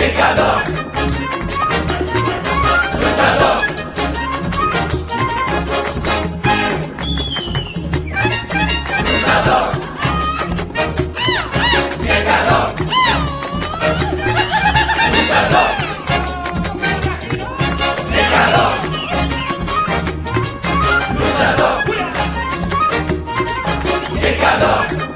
Llegado. Luchado. Luchado. Llegado. Luchado. Llegado. Luchado. Llegado.